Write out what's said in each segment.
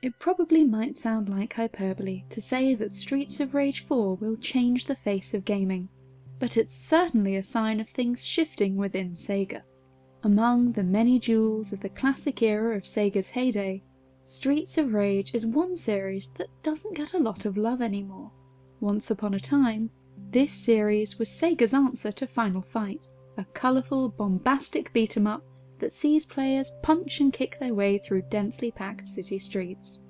It probably might sound like hyperbole to say that Streets of Rage 4 will change the face of gaming, but it's certainly a sign of things shifting within Sega. Among the many jewels of the classic era of Sega's heyday, Streets of Rage is one series that doesn't get a lot of love anymore. Once upon a time, this series was Sega's answer to Final Fight, a colourful, bombastic beat 'em up that sees players punch and kick their way through densely packed city streets.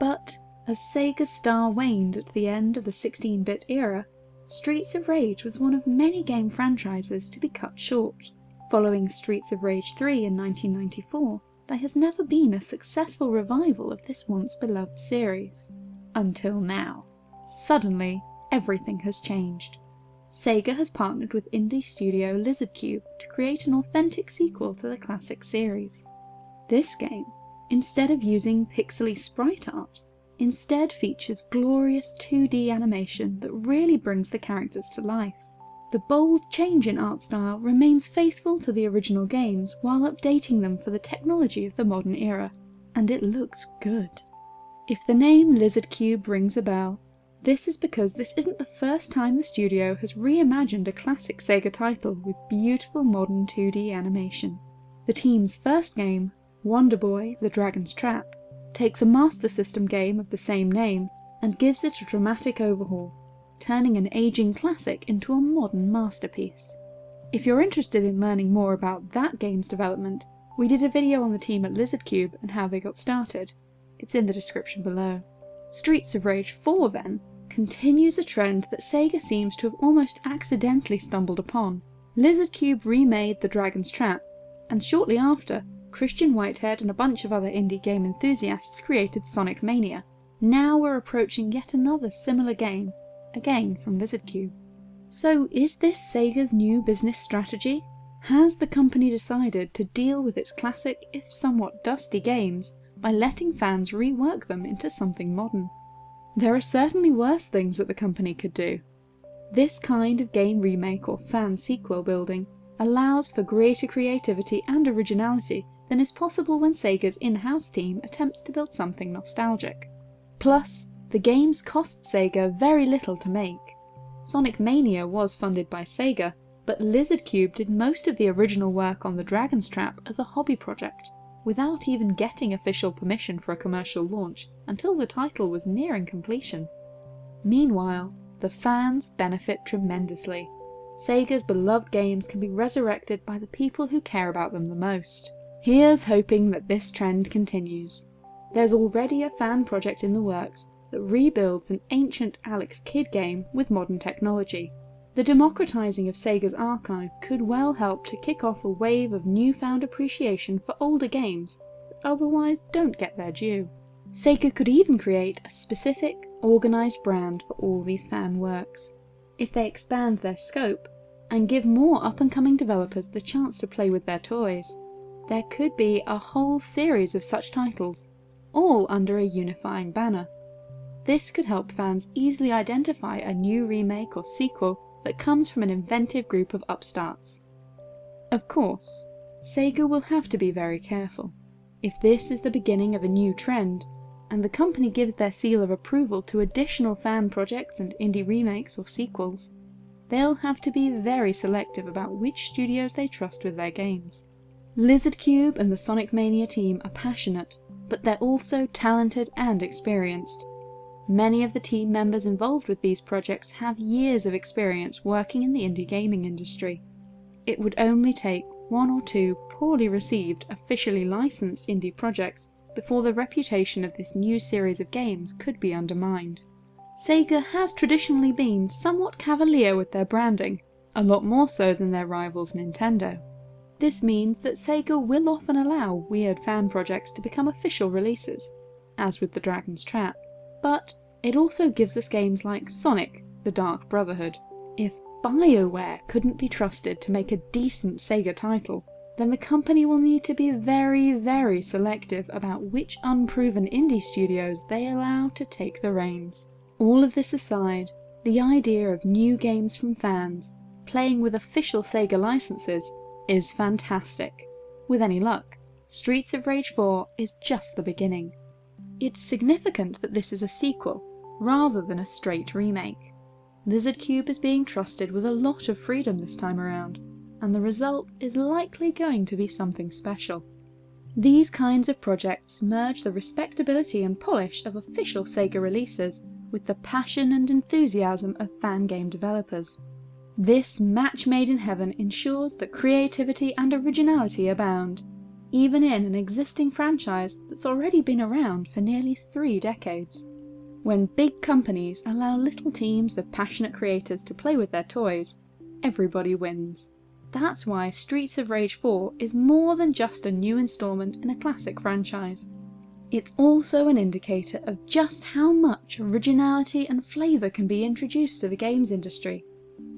But as Sega's star waned at the end of the 16-bit era, Streets of Rage was one of many game franchises to be cut short. Following Streets of Rage 3 in 1994, there has never been a successful revival of this once beloved series. Until now. Suddenly, everything has changed. Sega has partnered with indie studio Lizardcube to create an authentic sequel to the classic series. This game, instead of using pixely sprite art, instead features glorious 2D animation that really brings the characters to life. The bold change in art style remains faithful to the original games while updating them for the technology of the modern era, and it looks good. If the name Lizardcube rings a bell, this is because this isn't the first time the studio has reimagined a classic Sega title with beautiful modern 2D animation. The team's first game, Wonder Boy The Dragon's Trap, takes a Master System game of the same name and gives it a dramatic overhaul, turning an aging classic into a modern masterpiece. If you're interested in learning more about that game's development, we did a video on the team at Lizardcube and how they got started. It's in the description below. Streets of Rage 4 then continues a trend that Sega seems to have almost accidentally stumbled upon. Lizardcube remade The Dragon's Trap, and shortly after, Christian Whitehead and a bunch of other indie game enthusiasts created Sonic Mania. Now we're approaching yet another similar game, again from Lizardcube. So is this Sega's new business strategy? Has the company decided to deal with its classic, if somewhat dusty games, by letting fans rework them into something modern? There are certainly worse things that the company could do. This kind of game remake or fan sequel building allows for greater creativity and originality than is possible when Sega's in-house team attempts to build something nostalgic. Plus, the games cost Sega very little to make. Sonic Mania was funded by Sega, but Lizardcube did most of the original work on the Dragon's Trap as a hobby project without even getting official permission for a commercial launch until the title was nearing completion. Meanwhile, the fans benefit tremendously. Sega's beloved games can be resurrected by the people who care about them the most. Here's hoping that this trend continues. There's already a fan project in the works that rebuilds an ancient Alex Kidd game with modern technology, the democratizing of Sega's archive could well help to kick off a wave of newfound appreciation for older games that otherwise don't get their due. Sega could even create a specific, organised brand for all these fan works. If they expand their scope, and give more up and coming developers the chance to play with their toys, there could be a whole series of such titles, all under a unifying banner. This could help fans easily identify a new remake or sequel that comes from an inventive group of upstarts. Of course, Sega will have to be very careful. If this is the beginning of a new trend, and the company gives their seal of approval to additional fan projects and indie remakes or sequels, they'll have to be very selective about which studios they trust with their games. Lizardcube and the Sonic Mania team are passionate, but they're also talented and experienced, Many of the team members involved with these projects have years of experience working in the indie gaming industry. It would only take one or two poorly received, officially licensed indie projects before the reputation of this new series of games could be undermined. Sega has traditionally been somewhat cavalier with their branding, a lot more so than their rivals Nintendo. This means that Sega will often allow weird fan projects to become official releases, as with the Dragon's Trap but it also gives us games like Sonic The Dark Brotherhood. If BioWare couldn't be trusted to make a decent Sega title, then the company will need to be very, very selective about which unproven indie studios they allow to take the reins. All of this aside, the idea of new games from fans, playing with official Sega licenses, is fantastic. With any luck, Streets of Rage 4 is just the beginning. It's significant that this is a sequel, rather than a straight remake. Lizardcube is being trusted with a lot of freedom this time around, and the result is likely going to be something special. These kinds of projects merge the respectability and polish of official Sega releases with the passion and enthusiasm of fan game developers. This match made in heaven ensures that creativity and originality abound, even in an existing franchise that's already been around for nearly three decades. When big companies allow little teams of passionate creators to play with their toys, everybody wins. That's why Streets of Rage 4 is more than just a new instalment in a classic franchise. It's also an indicator of just how much originality and flavour can be introduced to the games industry,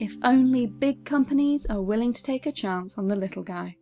if only big companies are willing to take a chance on the little guy.